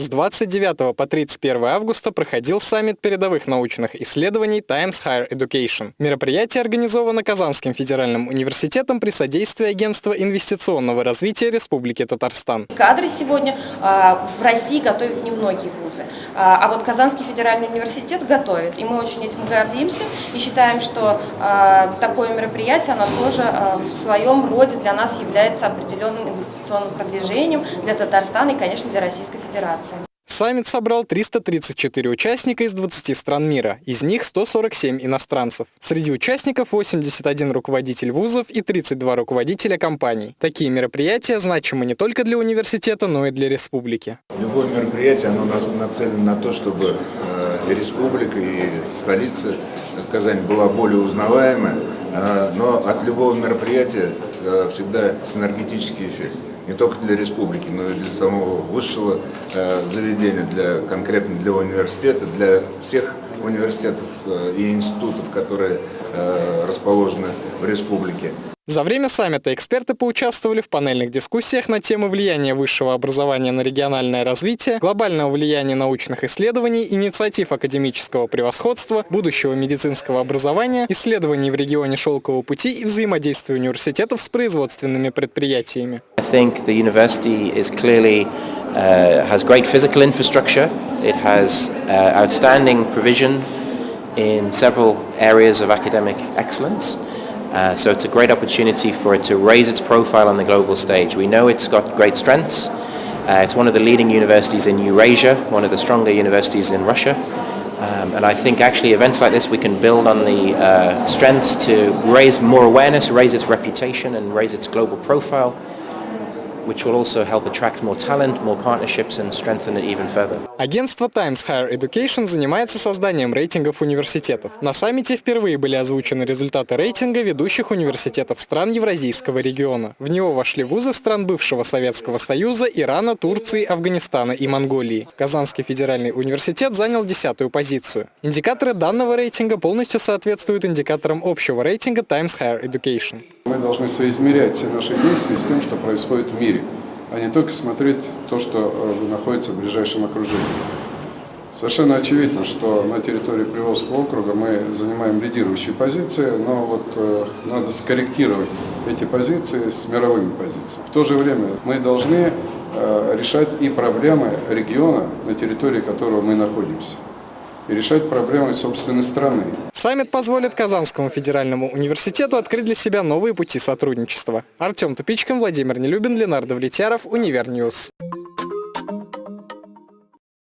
С 29 по 31 августа проходил саммит передовых научных исследований Times Higher Education. Мероприятие организовано Казанским федеральным университетом при содействии Агентства инвестиционного развития Республики Татарстан. Кадры сегодня э, в России готовят немногие вузы, а, а вот Казанский федеральный университет готовит. И мы очень этим гордимся и считаем, что э, такое мероприятие, оно тоже в своем роде для нас является определенным инвестиционным продвижением для Татарстана и, конечно, для Российской Федерации. Саммит собрал 334 участника из 20 стран мира, из них 147 иностранцев. Среди участников 81 руководитель вузов и 32 руководителя компаний. Такие мероприятия значимы не только для университета, но и для республики. Любое мероприятие оно нацелено на то, чтобы э, республика и столица Казань была более узнаваемая, э, но от любого мероприятия э, всегда синергетический эффект не только для республики, но и для самого высшего э, заведения, для, конкретно для университета, для всех университетов э, и институтов, которые э, расположены в республике. За время саммита эксперты поучаствовали в панельных дискуссиях на темы влияния высшего образования на региональное развитие, глобального влияния научных исследований, инициатив академического превосходства, будущего медицинского образования, исследований в регионе Шелкового пути и взаимодействия университетов с производственными предприятиями. uh, has great physical infrastructure. It has uh, outstanding provision in several areas of academic excellence. Uh, so it's a great opportunity for it to raise its profile on the global stage. We know it's got great strengths. Uh, it's one of the leading universities in Eurasia, one of the stronger universities in Russia. Um, and I think actually events like this we can build on the uh, strengths to raise more awareness, raise its reputation and raise its global profile which will also help attract more talent, more partnerships and strengthen it even further. Агентство Times Higher Education занимается созданием рейтингов университетов. На саммите впервые были озвучены результаты рейтинга ведущих университетов стран Евразийского региона. В него вошли вузы стран бывшего Советского Союза, Ирана, Турции, Афганистана и Монголии. Казанский федеральный университет занял десятую позицию. Индикаторы данного рейтинга полностью соответствуют индикаторам общего рейтинга Times Higher Education. Должны соизмерять все наши действия с тем, что происходит в мире, а не только смотреть то, что э, находится в ближайшем окружении. Совершенно очевидно, что на территории Приволжского округа мы занимаем лидирующие позиции, но вот э, надо скорректировать эти позиции с мировыми позициями. В то же время мы должны э, решать и проблемы региона, на территории которого мы находимся и решать проблемы собственной страны. Саммит позволит Казанскому федеральному университету открыть для себя новые пути сотрудничества. Артем Тупичкин, Владимир Нелюбин, Ленар Давлетьяров, Univer News.